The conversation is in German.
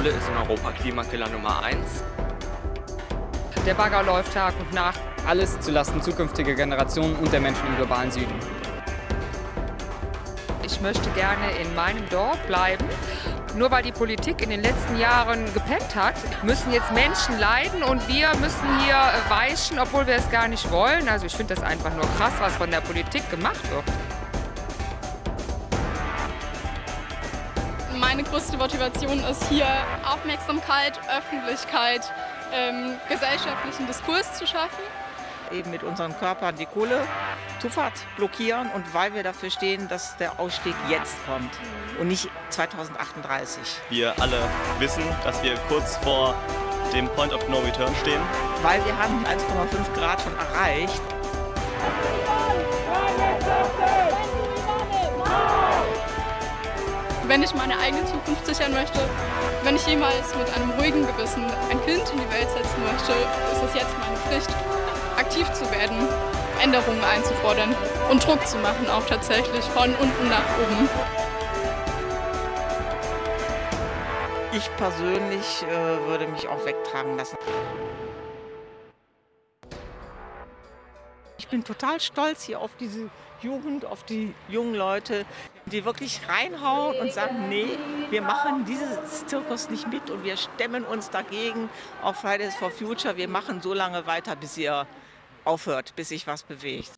Kohle ist in Europa Klimakiller Nummer 1. Der Bagger läuft Tag und Nacht. Alles zulasten zukünftiger Generationen und der Menschen im globalen Süden. Ich möchte gerne in meinem Dorf bleiben. Nur weil die Politik in den letzten Jahren gepennt hat, müssen jetzt Menschen leiden und wir müssen hier weichen, obwohl wir es gar nicht wollen. Also ich finde das einfach nur krass, was von der Politik gemacht wird. Meine größte Motivation ist hier Aufmerksamkeit, Öffentlichkeit, ähm, gesellschaftlichen Diskurs zu schaffen. Eben mit unseren Körpern die Kohlezufahrt blockieren und weil wir dafür stehen, dass der Ausstieg jetzt kommt und nicht 2038. Wir alle wissen, dass wir kurz vor dem Point of No Return stehen. Weil wir haben 1,5 Grad schon erreicht. Wenn ich meine eigene Zukunft sichern möchte, wenn ich jemals mit einem ruhigen Gewissen ein Kind in die Welt setzen möchte, ist es jetzt meine Pflicht, aktiv zu werden, Änderungen einzufordern und Druck zu machen, auch tatsächlich von unten nach oben. Ich persönlich äh, würde mich auch wegtragen lassen. Bin total stolz hier auf diese Jugend, auf die jungen Leute, die wirklich reinhauen und sagen, nee, wir machen dieses Zirkus nicht mit und wir stemmen uns dagegen auf Fridays for Future. Wir machen so lange weiter, bis ihr aufhört, bis sich was bewegt.